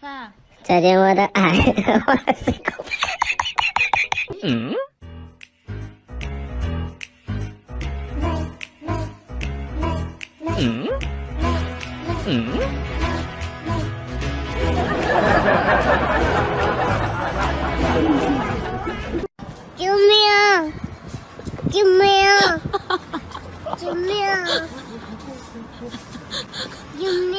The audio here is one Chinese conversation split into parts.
饭。再见，我的爱。嗯。嗯。嗯。救命！救命！救命！救命！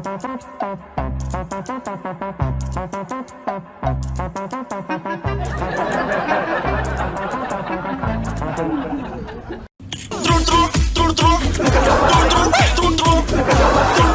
Trun trun trun trun trun trun trun trun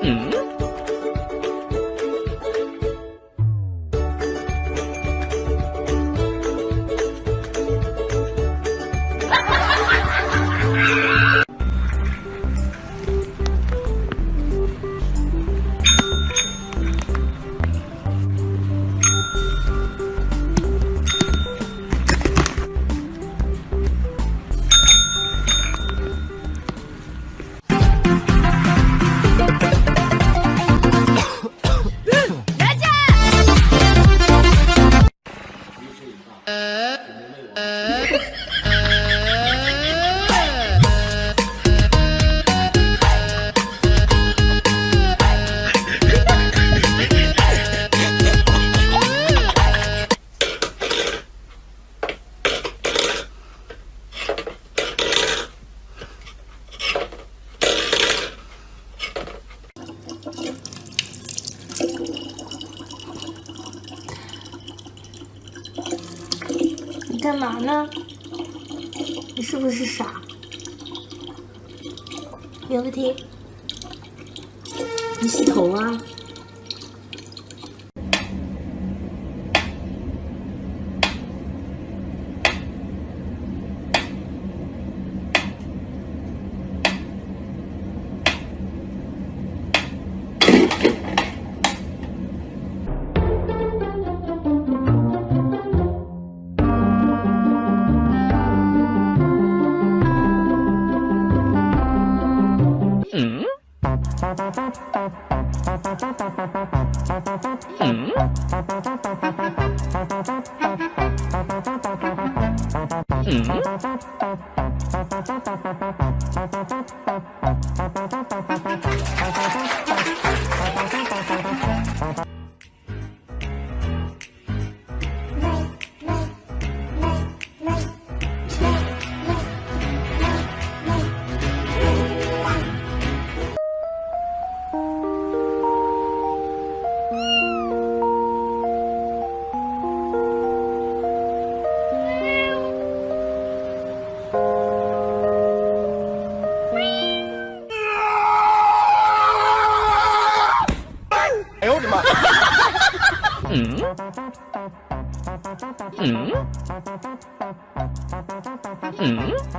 嗯？你干嘛呢？你是不是傻？有问题？你洗头啊？嗯？嗯？嗯？